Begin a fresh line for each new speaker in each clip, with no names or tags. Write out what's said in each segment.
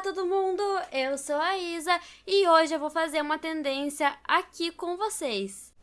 Olá todo mundo, eu sou a Isa e hoje eu vou fazer uma tendência aqui com vocês.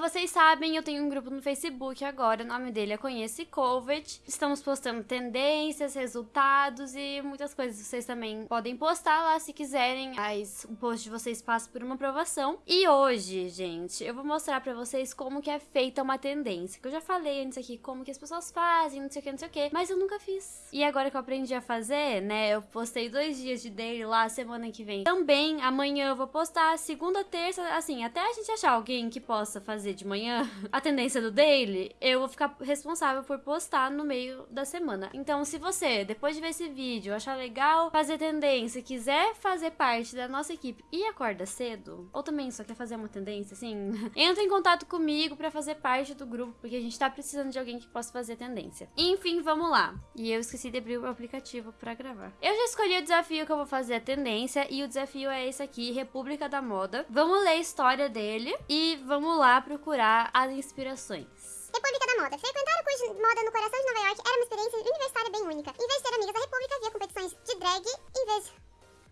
Vocês sabem, eu tenho um grupo no Facebook agora, o nome dele é Conhece Covid. Estamos postando tendências, resultados e muitas coisas. Vocês também podem postar lá se quiserem, mas o post de vocês passa por uma aprovação. E hoje, gente, eu vou mostrar pra vocês como que é feita uma tendência. Que eu já falei antes aqui como que as pessoas fazem, não sei o que, não sei o que, mas eu nunca fiz. E agora que eu aprendi a fazer, né, eu postei dois dias de daily lá, semana que vem. Também, amanhã eu vou postar, segunda, terça, assim, até a gente achar alguém que possa fazer fazer de manhã a tendência do daily, eu vou ficar responsável por postar no meio da semana. Então, se você, depois de ver esse vídeo, achar legal fazer tendência, quiser fazer parte da nossa equipe e acorda cedo, ou também só quer fazer uma tendência, assim, entra em contato comigo para fazer parte do grupo, porque a gente tá precisando de alguém que possa fazer tendência. Enfim, vamos lá. E eu esqueci de abrir o aplicativo para gravar. Eu já escolhi o desafio que eu vou fazer a tendência e o desafio é esse aqui, República da Moda. Vamos ler a história dele e vamos lá procurar as inspirações.
República da Moda. Frequentar o curso de moda no coração de Nova York era uma experiência universitária bem única. Em vez de ter amigas da República, havia competições de drag em vez...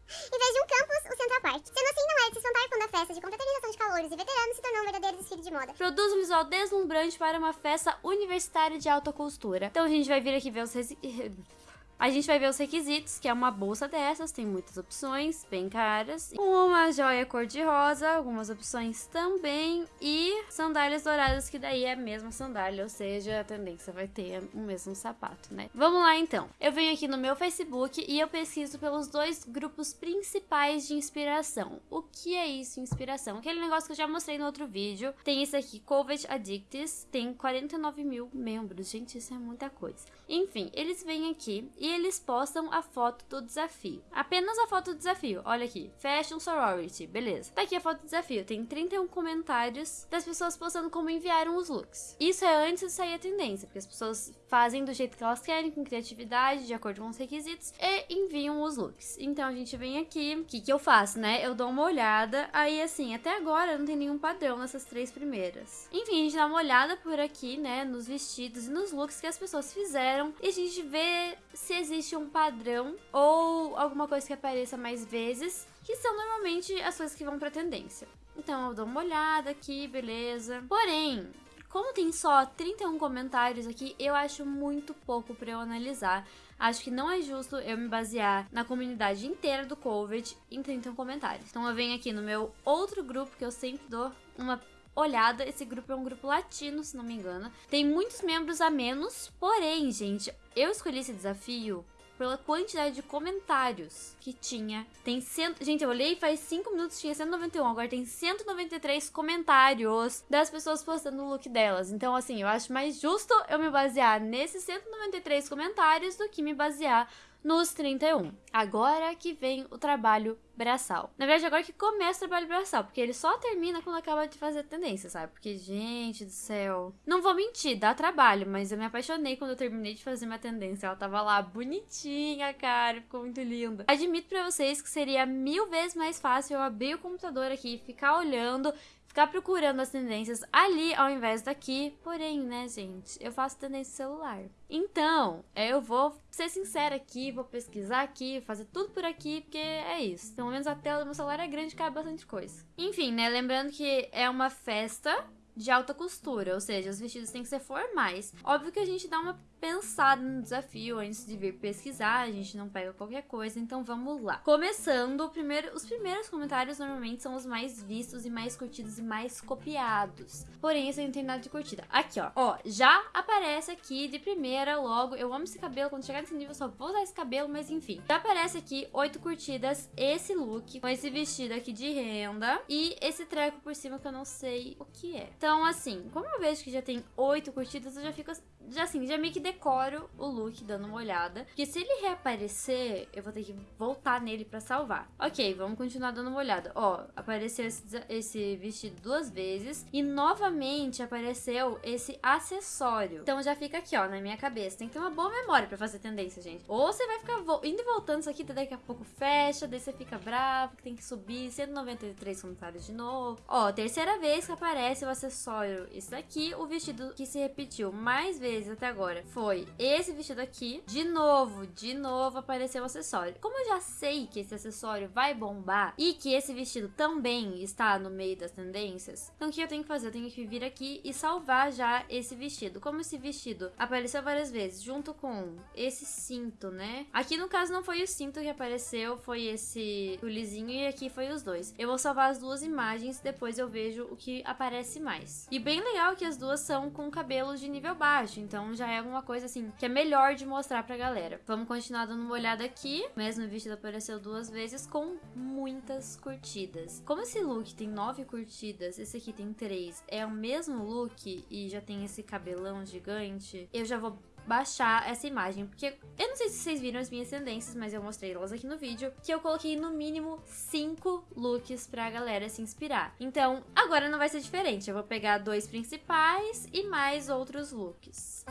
Em vez de um campus, o Central Park. Sendo assim, não é de se espantar quando a festa de confraternização de calouros e veteranos se tornou um verdadeiro desfile de moda.
Produz um visual deslumbrante para uma festa universitária de alta costura. Então a gente vai vir aqui ver os... A gente vai ver os requisitos, que é uma bolsa dessas, tem muitas opções, bem caras. Uma joia cor-de-rosa, algumas opções também. E sandálias douradas, que daí é a mesma sandália, ou seja, a tendência vai ter o mesmo sapato, né? Vamos lá então. Eu venho aqui no meu Facebook e eu pesquiso pelos dois grupos principais de inspiração. O que é isso, inspiração? Aquele negócio que eu já mostrei no outro vídeo. Tem esse aqui, Covid Addicts, tem 49 mil membros. Gente, isso é muita coisa. Enfim, eles vêm aqui e eles postam a foto do desafio. Apenas a foto do desafio. Olha aqui, Fashion Sorority, beleza. Tá aqui a foto do desafio. Tem 31 comentários das pessoas postando como enviaram os looks. Isso é antes de sair a tendência, porque as pessoas fazem do jeito que elas querem, com criatividade, de acordo com os requisitos, e enviam os looks. Então a gente vem aqui, o que, que eu faço, né? Eu dou uma olhada, aí assim, até agora não tem nenhum padrão nessas três primeiras. Enfim, a gente dá uma olhada por aqui, né, nos vestidos e nos looks que as pessoas fizeram, e a gente vê se existe um padrão ou alguma coisa que apareça mais vezes, que são normalmente as coisas que vão pra tendência. Então eu dou uma olhada aqui, beleza. Porém, como tem só 31 comentários aqui, eu acho muito pouco para eu analisar. Acho que não é justo eu me basear na comunidade inteira do COVID em 31 comentários. Então eu venho aqui no meu outro grupo que eu sempre dou uma olhada. Esse grupo é um grupo latino, se não me engano. Tem muitos membros a menos, porém, gente, eu escolhi esse desafio pela quantidade de comentários que tinha. Tem cento... Gente, eu olhei faz 5 minutos tinha 191, agora tem 193 comentários das pessoas postando o look delas. Então, assim, eu acho mais justo eu me basear nesses 193 comentários do que me basear nos 31. Agora que vem o trabalho braçal. Na verdade, agora que começa o trabalho braçal, porque ele só termina quando acaba de fazer a tendência, sabe? Porque, gente do céu. Não vou mentir, dá trabalho, mas eu me apaixonei quando eu terminei de fazer minha tendência. Ela tava lá bonitinha, cara, ficou muito linda. Admito pra vocês que seria mil vezes mais fácil eu abrir o computador aqui, ficar olhando ficar procurando as tendências ali ao invés daqui. Porém, né, gente, eu faço tendência celular. Então, eu vou ser sincera aqui, vou pesquisar aqui, fazer tudo por aqui, porque é isso. Pelo menos a tela do meu celular é grande e cabe bastante coisa. Enfim, né, lembrando que é uma festa de alta costura, ou seja, os vestidos têm que ser formais. Óbvio que a gente dá uma pensado no desafio antes de vir pesquisar, a gente não pega qualquer coisa, então vamos lá. Começando, primeiro, os primeiros comentários normalmente são os mais vistos e mais curtidos e mais copiados. Porém, esse não tem nada de curtida. Aqui, ó. Ó, já aparece aqui de primeira logo. Eu amo esse cabelo, quando chegar nesse nível eu só vou usar esse cabelo, mas enfim. Já aparece aqui oito curtidas, esse look, com esse vestido aqui de renda e esse treco por cima que eu não sei o que é. Então, assim, como eu vejo que já tem oito curtidas, eu já fico já assim, já meio que decoro o look dando uma olhada. Porque se ele reaparecer, eu vou ter que voltar nele pra salvar. Ok, vamos continuar dando uma olhada. Ó, apareceu esse, esse vestido duas vezes. E novamente apareceu esse acessório. Então já fica aqui, ó, na minha cabeça. Tem que ter uma boa memória pra fazer tendência, gente. Ou você vai ficar indo e voltando isso aqui, daqui a pouco fecha, daí você fica bravo, que tem que subir 193 comentários de novo. Ó, terceira vez que aparece o acessório esse daqui. O vestido que se repetiu mais vezes até agora foi esse vestido aqui. De novo, de novo apareceu o acessório. Como eu já sei que esse acessório vai bombar e que esse vestido também está no meio das tendências, então o que eu tenho que fazer? Eu tenho que vir aqui e salvar já esse vestido. Como esse vestido apareceu várias vezes junto com esse cinto, né? Aqui no caso não foi o cinto que apareceu, foi esse tulizinho e aqui foi os dois. Eu vou salvar as duas imagens, depois eu vejo o que aparece mais. E bem legal que as duas são com cabelos de nível baixo, então já é alguma coisa assim que é melhor de mostrar pra galera. Vamos continuar dando uma olhada aqui. Mesmo o vestido apareceu duas vezes com muitas curtidas. Como esse look tem nove curtidas, esse aqui tem três, é o mesmo look e já tem esse cabelão gigante, eu já vou baixar essa imagem, porque eu não sei se vocês viram as minhas tendências, mas eu mostrei elas aqui no vídeo, que eu coloquei no mínimo 5 looks pra galera se inspirar. Então, agora não vai ser diferente, eu vou pegar dois principais e mais outros looks.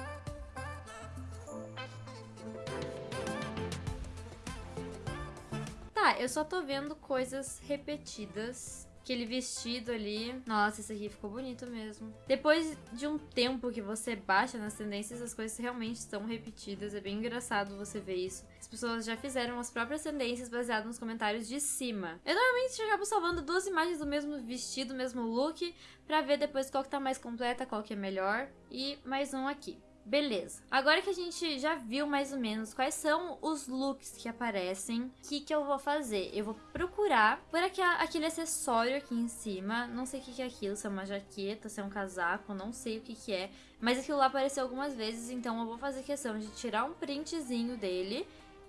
Tá, eu só tô vendo coisas repetidas Aquele vestido ali. Nossa, esse aqui ficou bonito mesmo. Depois de um tempo que você baixa nas tendências, as coisas realmente estão repetidas. É bem engraçado você ver isso. As pessoas já fizeram as próprias tendências baseadas nos comentários de cima. Eu normalmente acabo salvando duas imagens do mesmo vestido, mesmo look, pra ver depois qual que tá mais completa, qual que é melhor. E mais um aqui. Beleza. Agora que a gente já viu mais ou menos quais são os looks que aparecem, o que, que eu vou fazer? Eu vou procurar por aquele acessório aqui em cima. Não sei o que, que é aquilo, se é uma jaqueta, se é um casaco, não sei o que, que é. Mas aquilo lá apareceu algumas vezes, então eu vou fazer questão de tirar um printzinho dele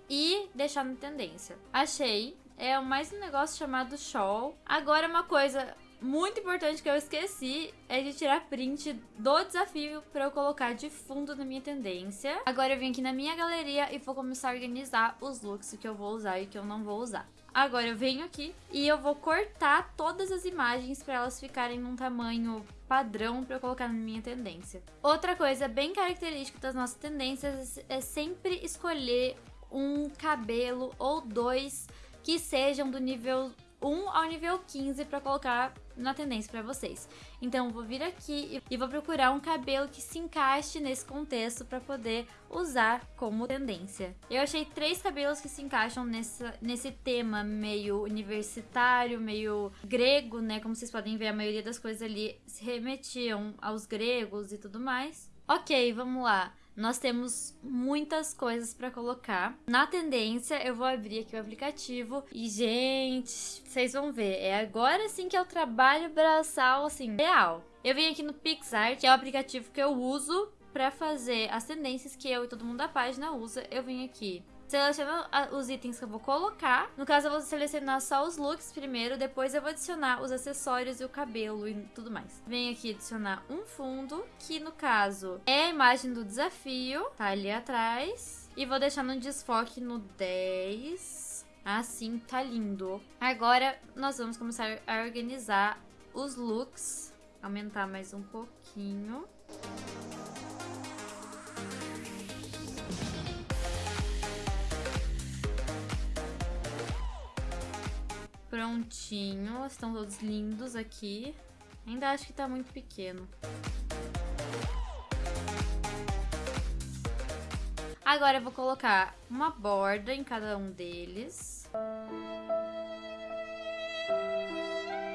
e deixar na tendência. Achei. É mais um negócio chamado shawl. Agora uma coisa muito importante que eu esqueci é de tirar print do desafio para eu colocar de fundo na minha tendência. Agora eu vim aqui na minha galeria e vou começar a organizar os looks que eu vou usar e que eu não vou usar. Agora eu venho aqui e eu vou cortar todas as imagens para elas ficarem num tamanho padrão para eu colocar na minha tendência. Outra coisa bem característica das nossas tendências é sempre escolher um cabelo ou dois que sejam do nível 1 ao nível 15 para colocar na tendência para vocês. Então, vou vir aqui e vou procurar um cabelo que se encaixe nesse contexto para poder usar como tendência. Eu achei três cabelos que se encaixam nessa, nesse tema meio universitário, meio grego, né? Como vocês podem ver, a maioria das coisas ali se remetiam aos gregos e tudo mais. Ok, vamos lá nós temos muitas coisas para colocar. Na tendência, eu vou abrir aqui o aplicativo e, gente, vocês vão ver, é agora sim que é o trabalho braçal, assim, real. Eu vim aqui no PixArt, que é o aplicativo que eu uso para fazer as tendências que eu e todo mundo da página usa. Eu vim aqui Seleciono os itens que eu vou colocar. No caso, eu vou selecionar só os looks primeiro, depois eu vou adicionar os acessórios e o cabelo e tudo mais. Venho aqui adicionar um fundo, que no caso é a imagem do desafio, tá ali atrás. E vou deixar no desfoque no 10. Assim, tá lindo. Agora, nós vamos começar a organizar os looks. Aumentar mais um pouquinho. Prontinho, estão todos lindos aqui. Ainda acho que tá muito pequeno. Agora eu vou colocar uma borda em cada um deles.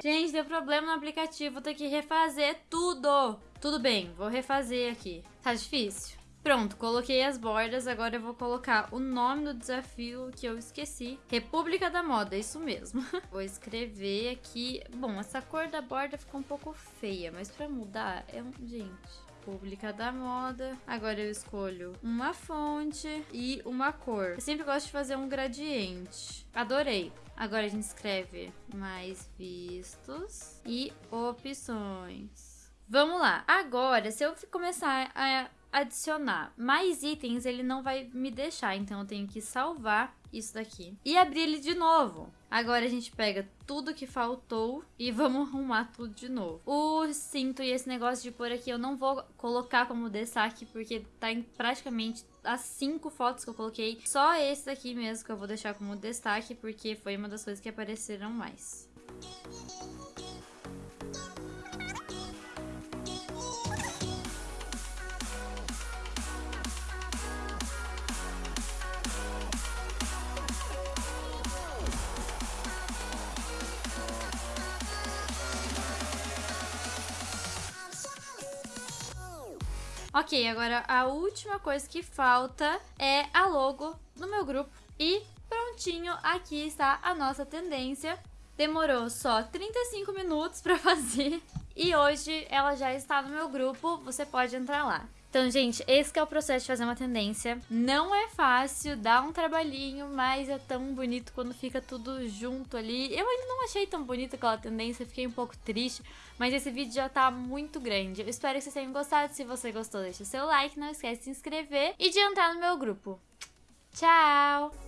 Gente, deu problema no aplicativo, vou ter que refazer tudo. Tudo bem, vou refazer aqui. Tá difícil? Pronto, coloquei as bordas, agora eu vou colocar o nome do desafio que eu esqueci. República da Moda, isso mesmo. vou escrever aqui... Bom, essa cor da borda ficou um pouco feia, mas pra mudar é um... Gente... República da Moda. Agora eu escolho uma fonte e uma cor. Eu sempre gosto de fazer um gradiente. Adorei. Agora a gente escreve mais vistos e opções. Vamos lá. Agora, se eu começar a adicionar mais itens, ele não vai me deixar. Então eu tenho que salvar isso daqui e abrir ele de novo. Agora a gente pega tudo que faltou e vamos arrumar tudo de novo. O cinto e esse negócio de pôr aqui eu não vou colocar como destaque porque tá em praticamente as cinco fotos que eu coloquei. Só esse daqui mesmo que eu vou deixar como destaque porque foi uma das coisas que apareceram mais. Ok, agora a última coisa que falta é a logo no meu grupo. E prontinho, aqui está a nossa tendência. Demorou só 35 minutos para fazer e hoje ela já está no meu grupo, você pode entrar lá. Então, gente, esse é o processo de fazer uma tendência. Não é fácil, dá um trabalhinho, mas é tão bonito quando fica tudo junto ali. Eu ainda não achei tão bonita aquela tendência, fiquei um pouco triste, mas esse vídeo já tá muito grande. Eu espero que vocês tenham gostado. Se você gostou, deixa seu like, não esquece de se inscrever e de entrar no meu grupo. Tchau!